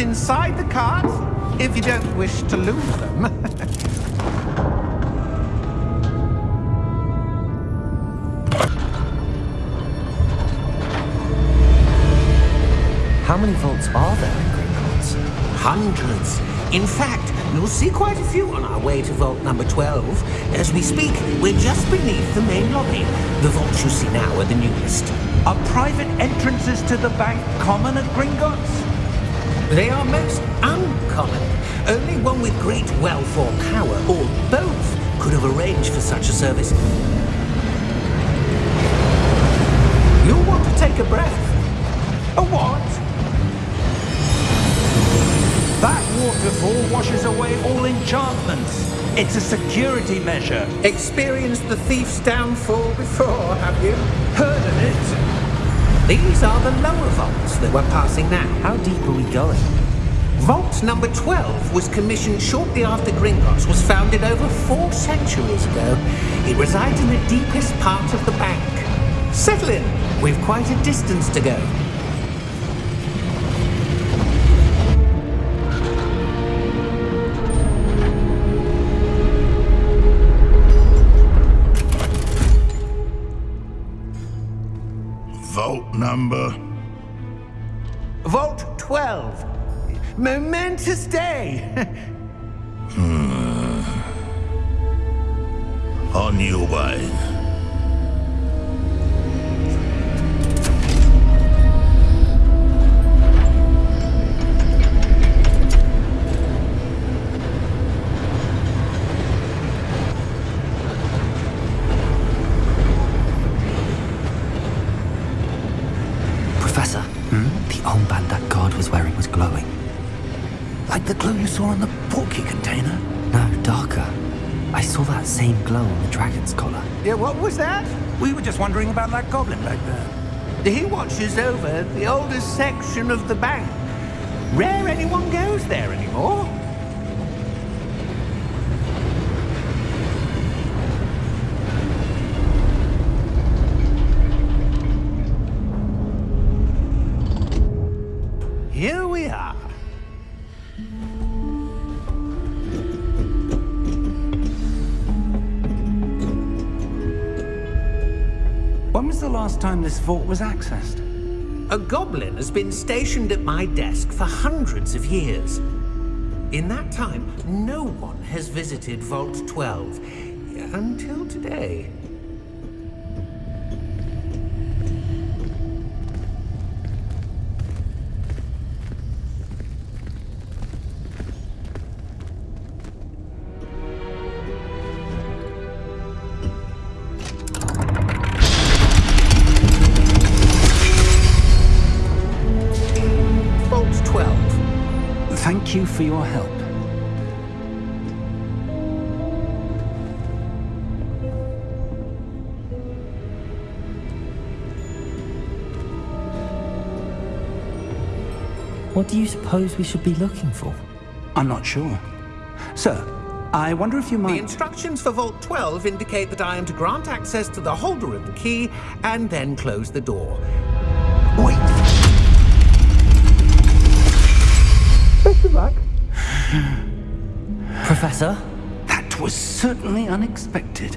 inside the cart, if you don't wish to lose them. How many vaults are there in Gringotts? Hundreds. In fact, you'll see quite a few on our way to vault number 12. As we speak, we're just beneath the main lobby. The vaults you see now are the newest. Are private entrances to the bank common at Gringotts? They are most uncommon. Only one with great wealth or power, or both, could have arranged for such a service. You'll want to take a breath. A what? That waterfall washes away all enchantments. It's a security measure. Experienced the thief's downfall before, have you? Heard of it? These are the lower vaults that we're passing now. How deep are we going? Vault number 12 was commissioned shortly after Gringotts was founded over four centuries ago. It resides in the deepest part of the bank. Settle in. We've quite a distance to go. Vault number. Vault 12. Momentous day. Hmm. On your way. Glowing. Like the glow you saw on the Portkey container? No, darker. I saw that same glow on the dragon's collar. yeah, what was that? We were just wondering about that goblin back there. He watches over the oldest section of the bank. Rare anyone goes there anymore. When was the last time this vault was accessed? A goblin has been stationed at my desk for hundreds of years. In that time, no one has visited Vault 12 until today. Thank you for your help. What do you suppose we should be looking for? I'm not sure. Sir, I wonder if you might... The instructions for Vault 12 indicate that I am to grant access to the holder of the key and then close the door. Wait! Professor? That was certainly unexpected.